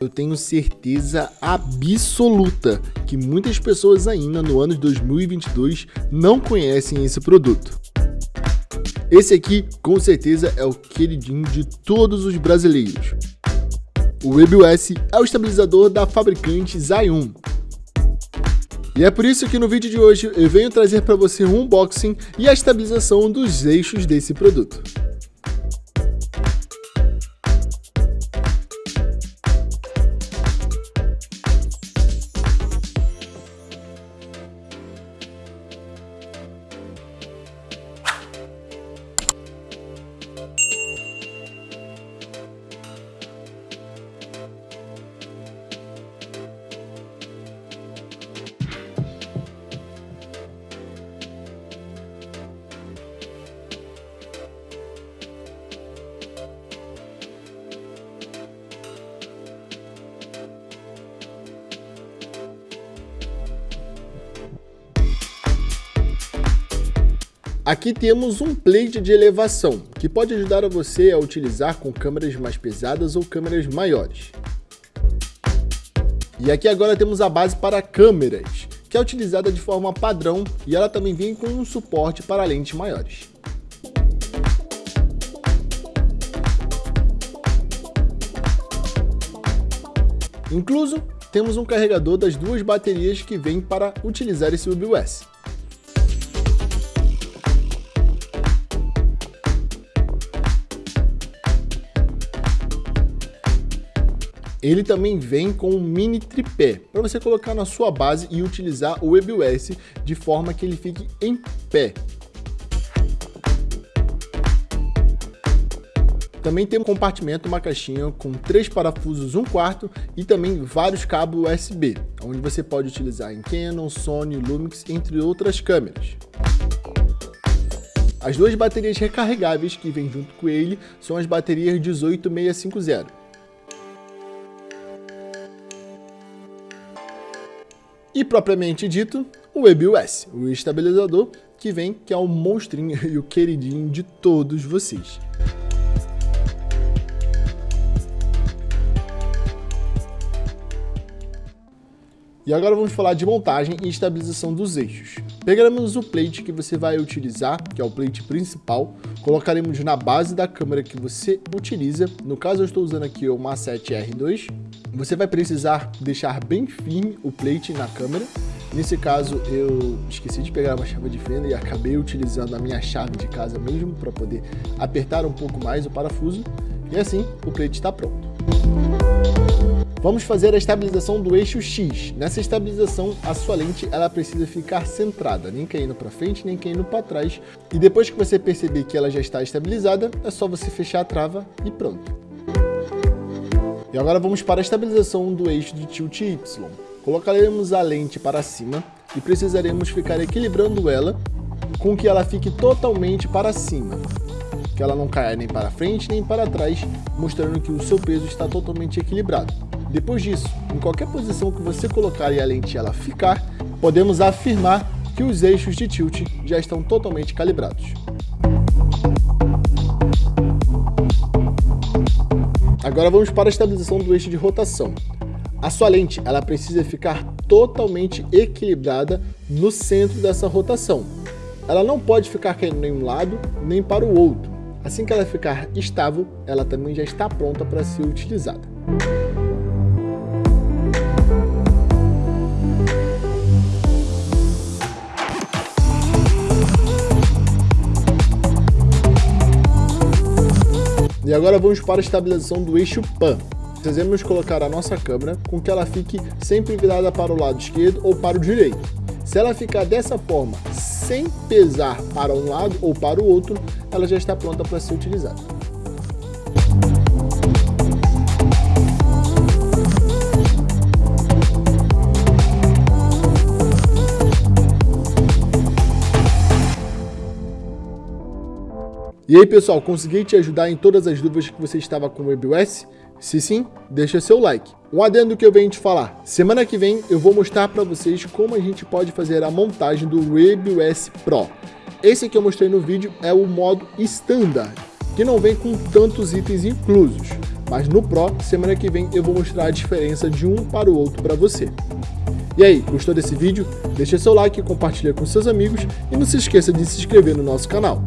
Eu tenho certeza absoluta que muitas pessoas ainda no ano de 2022 não conhecem esse produto. Esse aqui, com certeza, é o queridinho de todos os brasileiros. O WebOS é o estabilizador da fabricante Zayun. E é por isso que no vídeo de hoje eu venho trazer para você um unboxing e a estabilização dos eixos desse produto. Aqui temos um plate de elevação, que pode ajudar a você a utilizar com câmeras mais pesadas ou câmeras maiores. E aqui agora temos a base para câmeras, que é utilizada de forma padrão e ela também vem com um suporte para lentes maiores. Incluso, temos um carregador das duas baterias que vem para utilizar esse UBS. Ele também vem com um mini tripé, para você colocar na sua base e utilizar o WebOS de forma que ele fique em pé. Também tem um compartimento, uma caixinha com três parafusos, um quarto e também vários cabos USB, onde você pode utilizar em Canon, Sony, Lumix, entre outras câmeras. As duas baterias recarregáveis que vêm junto com ele são as baterias 18650. E propriamente dito, o WebOS, o estabilizador que vem, que é o monstrinho e o queridinho de todos vocês. E agora vamos falar de montagem e estabilização dos eixos. Pegaremos o plate que você vai utilizar, que é o plate principal, colocaremos na base da câmera que você utiliza. No caso eu estou usando aqui o Massete R2, você vai precisar deixar bem firme o plate na câmera. Nesse caso, eu esqueci de pegar uma chave de fenda e acabei utilizando a minha chave de casa mesmo para poder apertar um pouco mais o parafuso. E assim, o plate está pronto. Vamos fazer a estabilização do eixo X. Nessa estabilização, a sua lente ela precisa ficar centrada, nem caindo para frente, nem caindo para trás. E depois que você perceber que ela já está estabilizada, é só você fechar a trava e pronto. E agora vamos para a estabilização do eixo de tilt Y. Colocaremos a lente para cima e precisaremos ficar equilibrando ela com que ela fique totalmente para cima, que ela não caia nem para frente nem para trás, mostrando que o seu peso está totalmente equilibrado. Depois disso, em qualquer posição que você colocar e a lente ela ficar, podemos afirmar que os eixos de tilt já estão totalmente calibrados. Agora vamos para a estabilização do eixo de rotação. A sua lente ela precisa ficar totalmente equilibrada no centro dessa rotação. Ela não pode ficar caindo nem um lado nem para o outro. Assim que ela ficar estável, ela também já está pronta para ser utilizada. Agora vamos para a estabilização do eixo PAN. Precisamos colocar a nossa câmera com que ela fique sempre virada para o lado esquerdo ou para o direito. Se ela ficar dessa forma, sem pesar para um lado ou para o outro, ela já está pronta para ser utilizada. E aí pessoal, consegui te ajudar em todas as dúvidas que você estava com o WebOS? Se sim, deixa seu like. Um adendo que eu venho te falar, semana que vem eu vou mostrar para vocês como a gente pode fazer a montagem do WebOS Pro. Esse que eu mostrei no vídeo é o modo Standard, que não vem com tantos itens inclusos. mas no Pro, semana que vem eu vou mostrar a diferença de um para o outro para você. E aí, gostou desse vídeo? Deixa seu like, compartilha com seus amigos e não se esqueça de se inscrever no nosso canal.